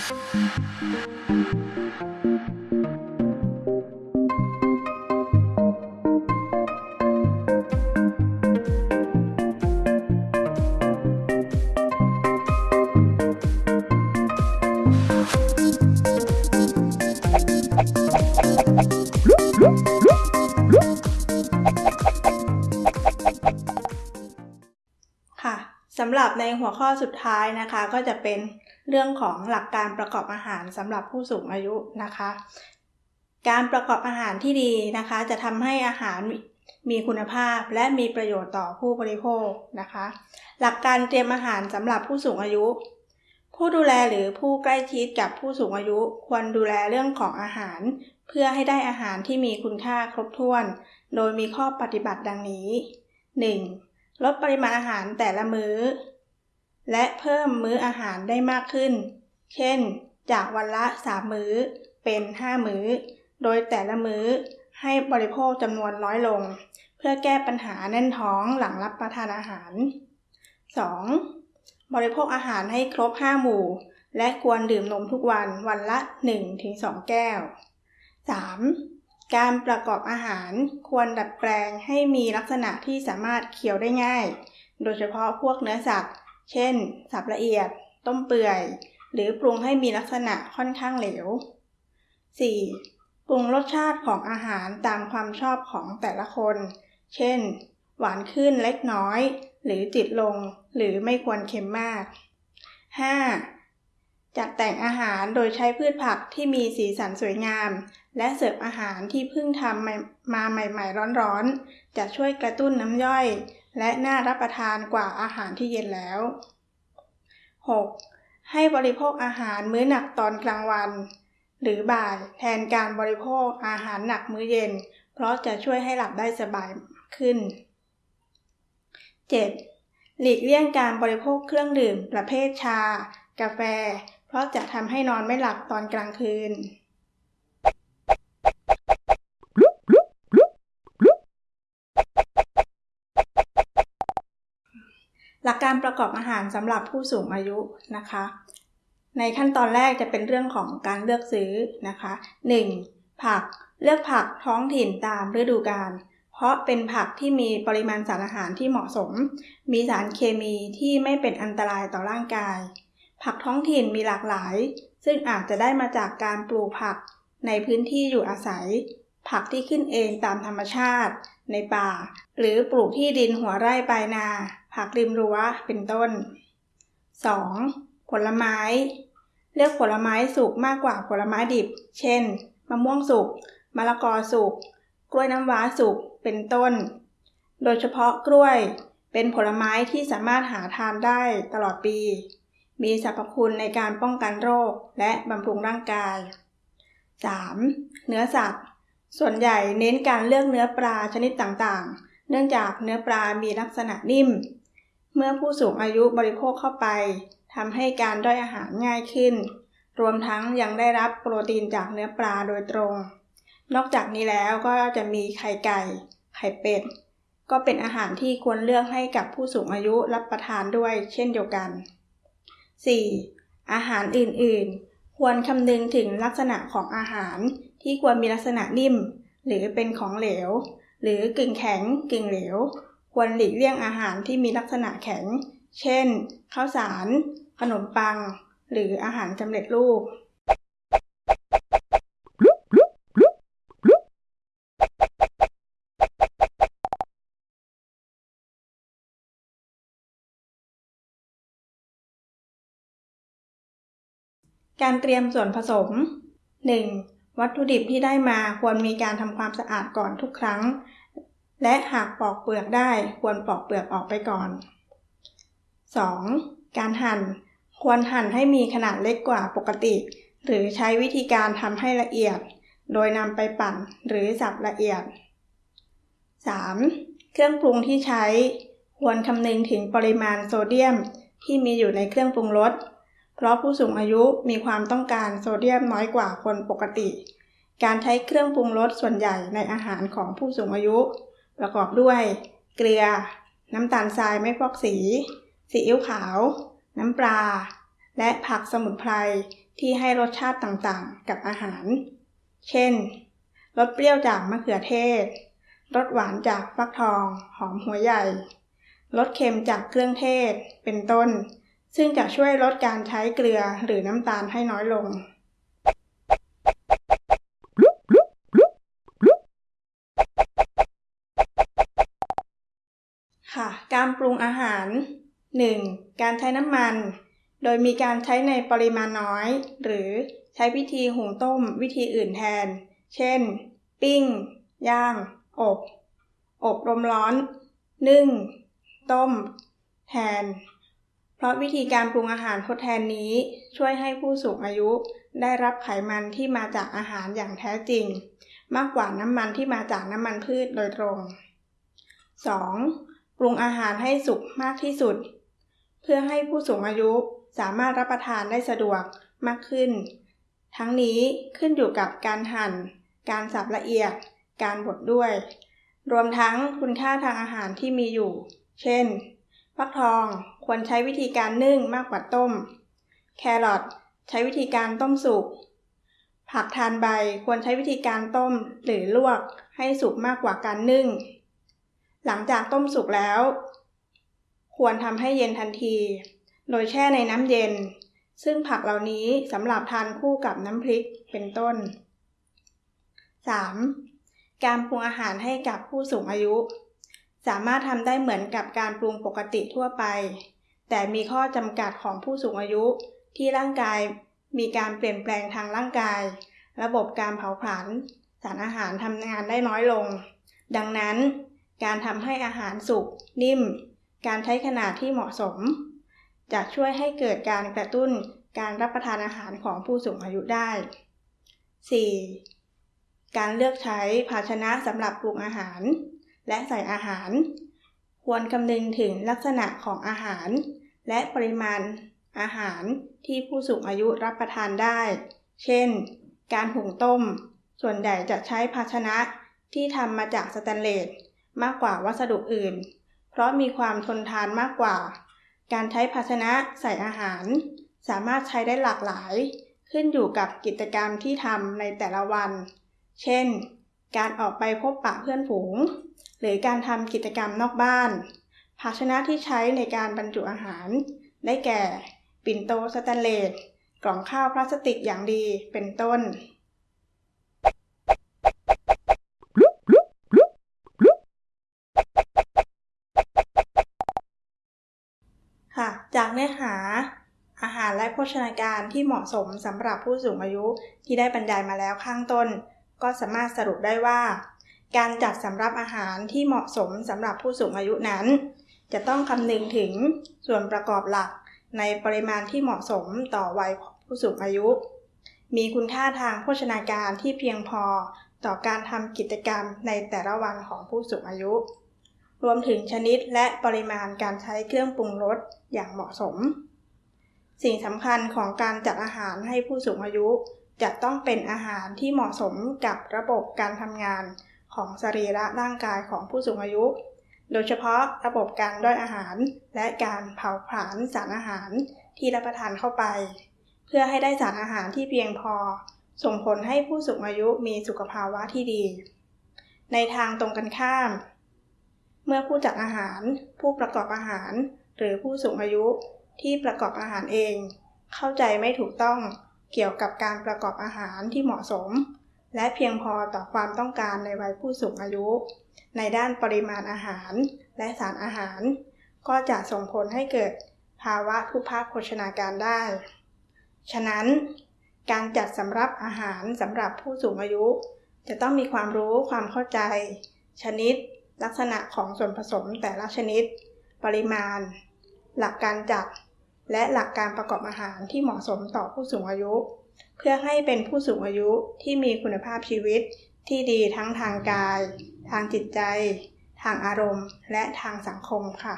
ค่ะสำหรับในหัวข้อสุดท้ายนะคะก็จะเป็น เรื่องของหลักการประกอบอาหารสำหรับผู้สูงอายุนะคะ การประกอบอาหารที่ดีนะคะ จะทำให้อาหารมีคุณภาพและมีประโยชน์ต่อผู้บริโภคนะคะ หลักการเตรียมอาหารสำหรับผู้สูงอายุ ผู้ดูแลหรือผู้ใกล้ชิดกับผู้สูงอายุควรดูแลเรื่องของอาหาร เพื่อให้ได้อาหารที่มีคุณค่าครบถ้วน โดยมีข้อปฏิบัติดังนี้ 1. ลดปริมาณอาหารแต่ละมื้อ และเพิ่มมื้ออาหารได้มากขึ้น เช่น จากวันละ 3 มื้อ เป็น 5 มื้อ โดยแต่ละมื้อให้บริโภคจำนวนน้อยลง เพื่อแก้ปัญหาแน่นท้องหลังรับประทานอาหาร 2. บริโภคอาหารให้ครบ 5 หมู่ และควรดื่มนมทุกวันวันละ 1-2 แก้ว 3. การประกอบอาหารควรดัดแปลงให้มีลักษณะที่สามารถเคี้ยวได้ง่าย โดยเฉพาะพวกเนื้อสัตว์ เช่น สับละเอียด ต้มเปื่อย หรือปรุงให้มีลักษณะค่อนข้างเหลว 4. ปรุงรสชาติของอาหารตามความชอบของแต่ละคน เช่น หวานขึ้นเล็กน้อย หรือจิตลง หรือไม่ควรเค็มมาก 5. จัดแต่งอาหารโดยใช้พืชผักที่มีสีสันสวยงาม และเสิร์ฟอาหารที่เพิ่งทำมาใหม่ๆร้อนๆ จะช่วยกระตุ้นน้ำย่อย และน่ารับประทานกว่าอาหารที่เย็นแล้ว 6. ให้บริโภคอาหารมื้อหนักตอนกลางวัน หรือบ่ายแทนการบริโภคอาหารหนักมื้อเย็น เพราะจะช่วยให้หลับได้สบายขึ้น 7. หลีกเลี่ยงการบริโภคเครื่องดื่มประเภทชา กาแฟ เพราะจะทำให้นอนไม่หลับตอนกลางคืน กอบอาหารสำหรับผู้สูงอายุนะคะ ในขั้นตอนแรกจะเป็นเรื่องของการเลือกซื้อนะคะ 1. ผักเลือกผักท้องถิ่นตามฤดูกาลเพราะเป็นผักที่มีปริมาณสารอาหารที่เหมาะสม มีสารเคมีที่ไม่เป็นอันตรายต่อร่างกาย ผักท้องถิ่นมีหลากหลาย ซึ่งอาจจะได้มาจากการปลูกผักในพื้นที่อยู่อาศัย ผักที่ขึ้นเองตามธรรมชาติ ในป่า หรือปลูกที่ดินหัวไร่ปลายนา ผักริมรั้วเป็นต้น 2. ผลไม้ เลือกผลไม้สุกมากกว่าผลไม้ดิบ เช่น มะม่วงสุก มะละกอสุก กล้วยน้ำว้าสุก เป็นต้น โดยเฉพาะกล้วย เป็นผลไม้ที่สามารถหาทานได้ตลอดปี มีสรรพคุณในการป้องกันโรคและบำรุงร่างกาย 3. เนื้อสัตว์ ส่วนใหญ่เน้นการเลือกเนื้อปลาชนิดต่างๆ เนื่องจากเนื้อปลา มีลักษณะนิ่ม เมื่อผู้สูงอายุบริโภคเข้าไปทำให้การด้อยอาหารง่ายขึ้น รวมทั้งยังได้รับโปรตีนจากเนื้อปลาโดยตรง นอกจากนี้แล้วก็จะมีไข่ไก่ ไข่เป็ด ก็เป็นอาหารที่ควรเลือกให้กับผู้สูงอายุรับประทานด้วยเช่นเดียวกัน 4. อาหารอื่นๆ ควรคำนึงถึงลักษณะของอาหารที่ควรมีลักษณะนิ่ม หรือเป็นของเหลว หรือกึ่งแข็งกึ่งเหลว ควรหลีกเลี่ยงอาหารที่มีลักษณะแข็ง เช่น ข้าวสาร ขนมปัง หรืออาหารสำเร็จรูปการเตรียมส่วนผสม 1. วัตถุดิบที่ได้มาควรมีการทำความสะอาดก่อนทุกครั้ง และหากปอกเปลือกได้ควรปอกเปลือกออกไปก่อน 2. การหั่น ควรหั่นให้มีขนาดเล็กกว่าปกติ หรือใช้วิธีการทำให้ละเอียด โดยนำไปปั่นหรือสับละเอียด 3. เครื่องปรุงที่ใช้ ควรคำนึงถึงปริมาณโซเดียมที่มีอยู่ในเครื่องปรุงรส เพราะผู้สูงอายุมีความต้องการโซเดียมน้อยกว่าคนปกติ การใช้เครื่องปรุงรสส่วนใหญ่ในอาหารของผู้สูงอายุ ประกอบด้วยเกลือ น้ำตาลทรายไม่ฟอกสี ซีอิ๊วขาว น้ำปลา และผักสมุนไพรที่ให้รสชาติต่างๆ กับอาหาร เช่น รสเปรี้ยวจากมะเขือเทศ รสหวานจากฟักทอง หอมหัวใหญ่ รสเค็มจากเครื่องเทศ เป็นต้น ซึ่งจะช่วยลดการใช้เกลือหรือน้ำตาลให้น้อยลง ค่ะ การปรุงอาหาร 1. การใช้น้ำมัน โดยมีการใช้ในปริมาณน้อย หรือใช้วิธีหุงต้มวิธีอื่นแทน เช่น ปิ้ง ย่าง อบ อบลมร้อน นึ่ง ต้ม แทน เพราะวิธีการปรุงอาหารทดแทนนี้ช่วยให้ผู้สูงอายุ ได้รับไขมันที่มาจากอาหารอย่างแท้จริง มากกว่าน้ำมันที่มาจากน้ำมันพืชโดยตรง 2. ปรุงอาหารให้สุกมากที่สุด เพื่อให้ผู้สูงอายุสามารถรับประทานได้สะดวกมากขึ้น ทั้งนี้ขึ้นอยู่กับการหั่น การสับละเอียด การบดด้วย รวมทั้งคุณค่าทางอาหารที่มีอยู่ เช่น ฟักทองควรใช้วิธีการนึ่งมากกว่าต้ม แครอทใช้วิธีการต้มสุก ผักทานใบควรใช้วิธีการต้มหรือลวกให้สุกมากกว่าการนึ่ง หลังจากต้มสุกแล้ว ควรทำให้เย็นทันที โดยแช่ในน้ำเย็น ซึ่งผักเหล่านี้สำหรับทานคู่กับน้ำพริกเป็นต้น 3. การปรุงอาหารให้กับผู้สูงอายุ สามารถทำได้เหมือนกับการปรุงปกติทั่วไป แต่มีข้อจำกัดของผู้สูงอายุที่ร่างกายมีการเปลี่ยนแปลงทางร่างกาย ระบบการเผาผลาญสารอาหารทำงานได้น้อยลง ดังนั้น การทำให้อาหารสุกนิ่ม การใช้ขนาดที่เหมาะสม จะช่วยให้เกิดการกระตุ้นการรับประทานอาหารของผู้สูงอายุได้ 4. การเลือกใช้ภาชนะสำหรับปรุงอาหาร และใส่อาหาร ควรคำนึงถึงลักษณะของอาหาร และปริมาณอาหารที่ผู้สูงอายุรับประทานได้ เช่น การหุงต้ม ส่วนใหญ่จะใช้ภาชนะที่ทำมาจากสแตนเลสมากกว่าวัสดุอื่น เพราะมีความทนทานมากกว่า การใช้ภาชนะใส่อาหาร สามารถใช้ได้หลากหลาย ขึ้นอยู่กับกิจกรรมที่ทำในแต่ละวัน เช่น การออกไปพบปะเพื่อนฝูง หรือการทำกิจกรรมนอกบ้าน ภาชนะที่ใช้ในการบรรจุอาหาร ได้แก่ ปิ่นโตสแตนเลส กล่องข้าวพลาสติกอย่างดี เป็นต้น ค่ะ จากเนื้อหาอาหารและโภชนาการที่เหมาะสมสำหรับผู้สูงอายุที่ได้บรรยายมาแล้วข้างต้น ก็สามารถสรุปได้ว่า การจัดสำรับอาหารที่เหมาะสมสำหรับผู้สูงอายุนั้น จะต้องคำนึงถึงส่วนประกอบหลักในปริมาณที่เหมาะสมต่อวัยผู้สูงอายุ มีคุณค่าทางโภชนาการที่เพียงพอต่อการทำกิจกรรมในแต่ละวันของผู้สูงอายุ รวมถึงชนิดและปริมาณการใช้เครื่องปรุงรสอย่างเหมาะสม สิ่งสำคัญของการจัดอาหารให้ผู้สูงอายุ จะต้องเป็นอาหารที่เหมาะสมกับระบบการทำงาน ของสรีระร่างกายของผู้สูงอายุ โดยเฉพาะระบบการด้อยอาหาร และการเผาผลาญสารอาหารที่รับประทานเข้าไป เพื่อให้ได้สารอาหารที่เพียงพอ ส่งผลให้ผู้สูงอายุมีสุขภาวะที่ดี ในทางตรงกันข้าม เมื่อผู้จัดอาหาร ผู้ประกอบอาหาร หรือผู้สูงอายุที่ประกอบอาหารเอง เข้าใจไม่ถูกต้องเกี่ยวกับการประกอบอาหารที่เหมาะสม และเพียงพอต่อความต้องการในวัยผู้สูงอายุ ในด้านปริมาณอาหารและสารอาหาร ก็จะส่งผลให้เกิดภาวะทุพพโภชนาการได้ ฉะนั้น การจัดสำรับอาหารสำหรับผู้สูงอายุ จะต้องมีความรู้ความเข้าใจ ชนิด ลักษณะของส่วนผสมแต่ละชนิด ปริมาณ หลักการจัด และหลักการประกอบอาหารที่เหมาะสมต่อผู้สูงอายุ เพื่อให้เป็นผู้สูงอายุที่มีคุณภาพชีวิตที่ดีทั้งทางกาย ทางจิตใจ ทางอารมณ์ และทางสังคมค่ะ